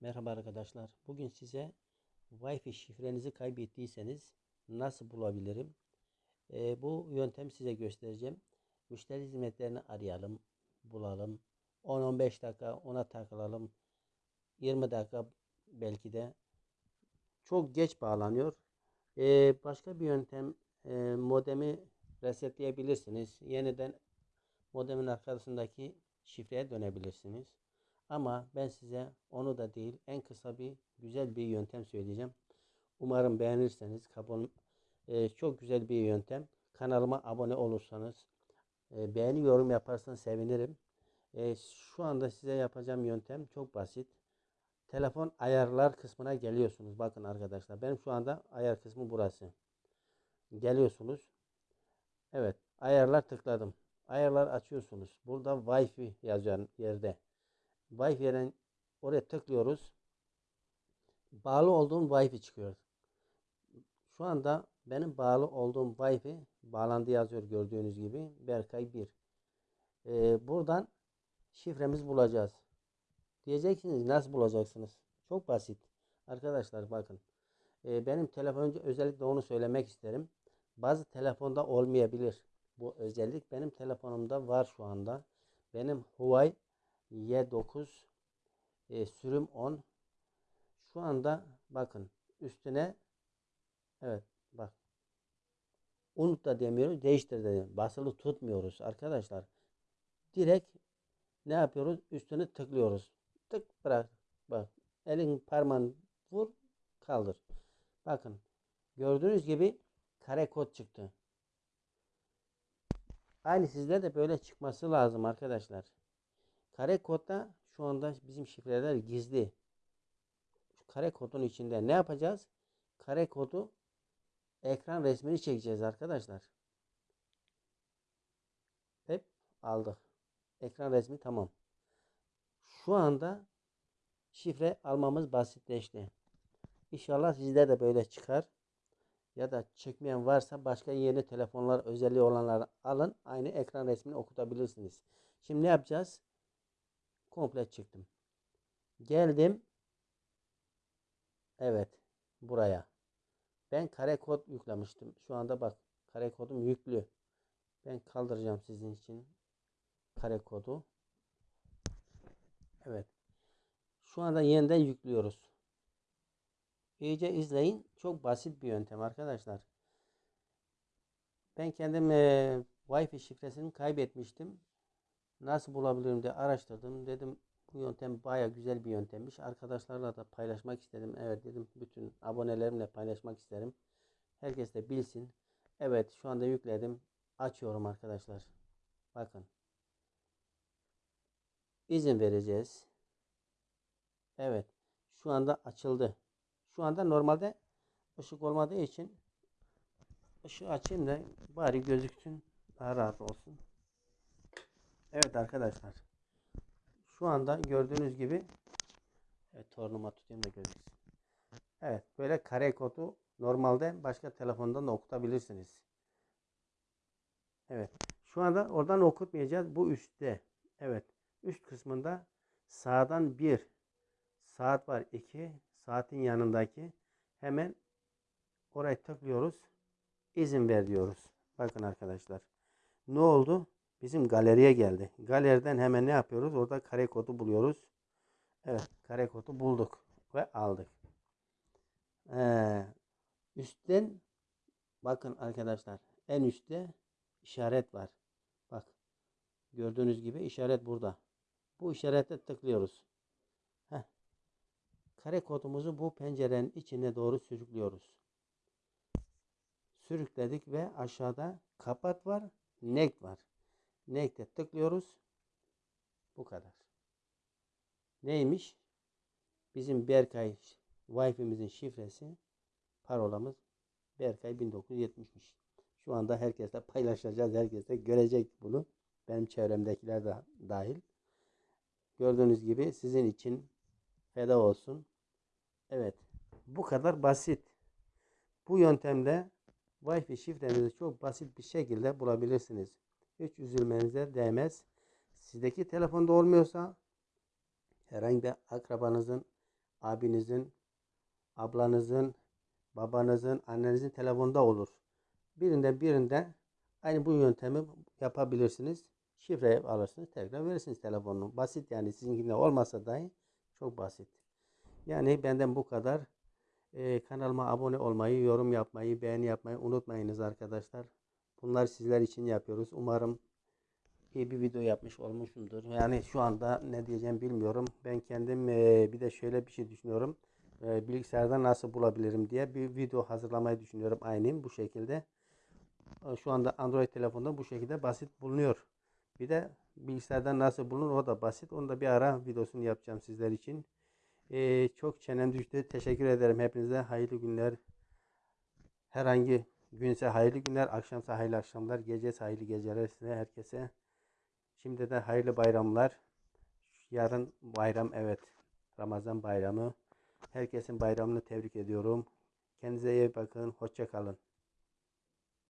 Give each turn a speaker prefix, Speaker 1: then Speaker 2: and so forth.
Speaker 1: Merhaba arkadaşlar. Bugün size Wi-Fi şifrenizi kaybettiyseniz nasıl bulabilirim? Ee, bu yöntem size göstereceğim. Müşteri hizmetlerini arayalım, bulalım. 10-15 dakika ona takılalım. 20 dakika belki de. Çok geç bağlanıyor. Ee, başka bir yöntem e, modemi resetleyebilirsiniz. Yeniden modemin arkasındaki şifreye dönebilirsiniz. Ama ben size onu da değil en kısa bir güzel bir yöntem söyleyeceğim. Umarım beğenirseniz kabul e, çok güzel bir yöntem. Kanalıma abone olursanız e, beğeni yorum yaparsanız sevinirim. E, şu anda size yapacağım yöntem çok basit. Telefon ayarlar kısmına geliyorsunuz. Bakın arkadaşlar benim şu anda ayar kısmı burası. Geliyorsunuz. Evet ayarlar tıkladım. Ayarlar açıyorsunuz. Burada Wi-Fi yazıyor yerde. Wi-Fi'den oraya tıklıyoruz. Bağlı olduğum Wi-Fi çıkıyor. Şu anda benim bağlı olduğum Wi-Fi bağlandı yazıyor gördüğünüz gibi. Berkay 1. Ee, buradan şifremizi bulacağız. Diyeceksiniz nasıl bulacaksınız? Çok basit. Arkadaşlar bakın. Ee, benim telefoncu özellikle onu söylemek isterim. Bazı telefonda olmayabilir. Bu özellik benim telefonumda var şu anda. Benim Huawei Y9 e, sürüm 10 şu anda bakın üstüne evet bak. Unut da demiyoruz değiştir de basılı tutmuyoruz arkadaşlar. Direkt ne yapıyoruz? Üstüne tıklıyoruz. Tık bırak. Bak elin parmağını vur kaldır. Bakın gördüğünüz gibi kare kod çıktı. Aynı sizde de böyle çıkması lazım arkadaşlar Kare kodda şu anda bizim şifreler gizli. Şu kare kodun içinde ne yapacağız? Kare kodu ekran resmini çekeceğiz arkadaşlar. Hep aldık. Ekran resmi tamam. Şu anda şifre almamız basitleşti. İnşallah sizde de böyle çıkar. Ya da çekmeyen varsa başka yeni telefonlar özelliği olanları alın. Aynı ekran resmini okutabilirsiniz. Şimdi ne yapacağız? Komple çıktım. Geldim. Evet. Buraya. Ben kare kod yüklemiştim. Şu anda bak kare kodum yüklü. Ben kaldıracağım sizin için kare kodu. Evet. Şu anda yeniden yüklüyoruz. İyice izleyin. Çok basit bir yöntem arkadaşlar. Ben kendim e, Wi-Fi şifresini kaybetmiştim. Nasıl bulabilirim diye araştırdım. Dedim bu yöntem baya güzel bir yöntemmiş. Arkadaşlarla da paylaşmak istedim. Evet dedim bütün abonelerimle paylaşmak isterim. Herkes de bilsin. Evet şu anda yükledim. Açıyorum arkadaşlar. Bakın. İzin vereceğiz. Evet. Şu anda açıldı. Şu anda normalde ışık olmadığı için ışığı açayım da bari gözüksün. Daha rahat olsun. Evet arkadaşlar. Şu anda gördüğünüz gibi evet tornuma tutayım da gözüksün. Evet böyle kare kodu normalde başka telefondan da okutabilirsiniz. Evet. Şu anda oradan okutmayacağız. Bu üstte. Evet. Üst kısmında sağdan bir saat var. iki saatin yanındaki hemen oraya tıklıyoruz. İzin ver diyoruz. Bakın arkadaşlar. Ne oldu? Bizim galeriye geldi. Galeriden hemen ne yapıyoruz? Orada kare kodu buluyoruz. Evet kare kodu bulduk ve aldık. Ee, üstten bakın arkadaşlar en üstte işaret var. Bak gördüğünüz gibi işaret burada. Bu işarete tıklıyoruz. Heh. Kare kodumuzu bu pencerenin içine doğru sürüklüyoruz. Sürükledik ve aşağıda kapat var, nek var. Nake'de tıklıyoruz. Bu kadar. Neymiş? Bizim Berkay Wi-Fi'mizin şifresi parolamız Berkay 1970'miş. Şu anda herkesle paylaşacağız. Herkes de görecek bunu. Benim çevremdekiler de dahil. Gördüğünüz gibi sizin için feda olsun. Evet. Bu kadar basit. Bu yöntemle Wi-Fi şifrenizi çok basit bir şekilde bulabilirsiniz. Hiç üzülmenize değmez. Sizdeki telefonda olmuyorsa herhangi bir akrabanızın, abinizin, ablanızın, babanızın, annenizin telefonunda olur. Birinden birinden aynı bu yöntemi yapabilirsiniz. Şifre alırsınız, tekrar verirsiniz telefonunu. Basit yani sizinkinde olmasa dahi çok basit. Yani benden bu kadar. Ee, kanalıma abone olmayı, yorum yapmayı, beğeni yapmayı unutmayınız arkadaşlar. Bunlar sizler için yapıyoruz. Umarım iyi bir video yapmış olmuşumdur. Yani şu anda ne diyeceğim bilmiyorum. Ben kendim eee, bir de şöyle bir şey düşünüyorum. Eee, bilgisayarda nasıl bulabilirim diye bir video hazırlamayı düşünüyorum. Aynı bu şekilde. E, Şu anda Android telefonda bu şekilde basit bulunuyor. Bir de bilgisayardan nasıl bulunur o da basit. Onu da bir ara videosunu yapacağım sizler için. Eee, çok çenem düştü. Teşekkür ederim hepinize. Hayırlı günler. Herhangi günse hayırlı günler, akşamsa hayırlı akşamlar, gece hayırlı geceler size herkese. Şimdi de hayırlı bayramlar. Yarın bayram evet. Ramazan bayramı. Herkesin bayramını tebrik ediyorum. Kendinize iyi bakın. Hoşça kalın.